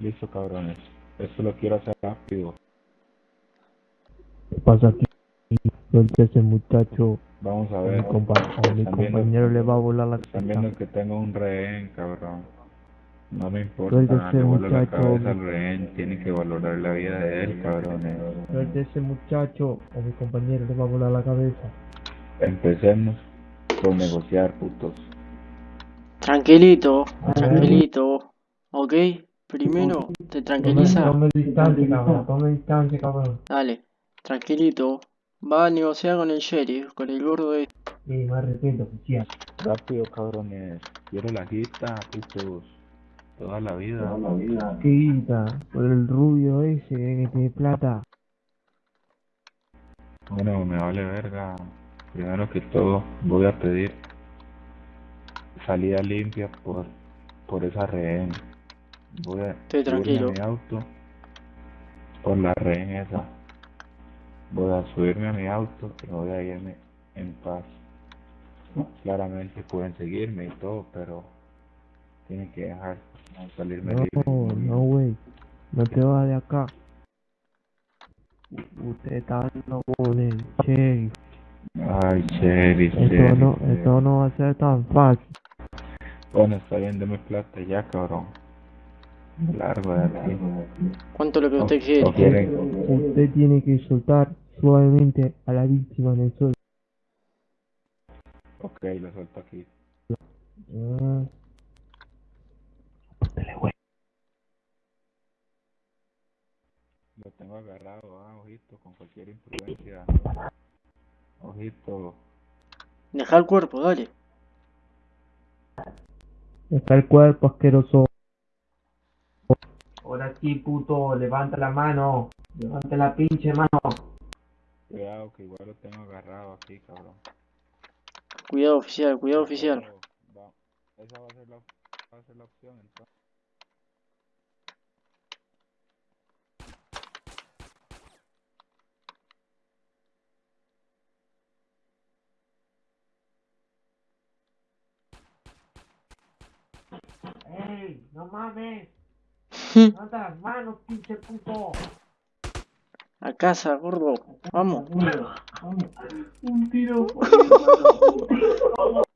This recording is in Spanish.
Listo, cabrones. Esto lo quiero hacer rápido. ¿Qué pasa aquí? Suelta ese muchacho. Vamos a A mi, ver. compa- a mi Están viendo- compañero le va a volar la Están cabeza. viendo que tengo un rehén, cabrón. No me importa, Suelta ese la muchacho. cabeza al rehén. Tienen que valorar la vida de él, cabrones. Suelta ese muchacho. A mi compañero le va a volar la cabeza. Empecemos por negociar, putos. Tranquilito, ver. tranquilito. ¿Ok? Primero, te tranquiliza. Tome distancia, cabrón. Tome distancia, cabrón. Dale, tranquilito. Va a negociar con el sheriff, con el gordo este. Sí, me arrepiento, oficial. Rápido, cabrones. Quiero la guita, putos. Toda la vida. ¿Qué guita? Por el rubio ese que tiene plata. Bueno, me vale verga. Primero que todo, voy a pedir salida limpia por, por esa rehén. Voy a Estoy tranquilo. a mi auto por la rehén esa. Voy a subirme a mi auto y voy a irme en paz. Claramente pueden seguirme y todo, pero tienen que dejar salirme No, libre. no, güey. No te vas de acá. Usted está hablando con el sheriff. Ay, sheriff, Esto sheriff, no, sheriff. esto no va a ser tan fácil. Bueno, está bien, deme plata ya, cabrón. Largo de aquí. ¿Cuánto es lo que usted quiere? Usted tiene que soltar suavemente a la víctima en el suelo. ok, lo suelto aquí. Ah. Lo tengo agarrado, ah, ojito, con cualquier imprudencia. Ojito, Deja el cuerpo, dale. Está el cuerpo asqueroso. Ahora sí, puto, levanta la mano. Levanta la pinche mano. cuidado que igual lo tengo agarrado aquí, cabrón. Cuidado oficial, cuidado oficial. Va- Esa va a ser la, va a ser la opción, entonces. ¡Ey! ¡No mames! ¡Levanta las manos, pinche puto! A casa, gordo. Vamos. Un tiro.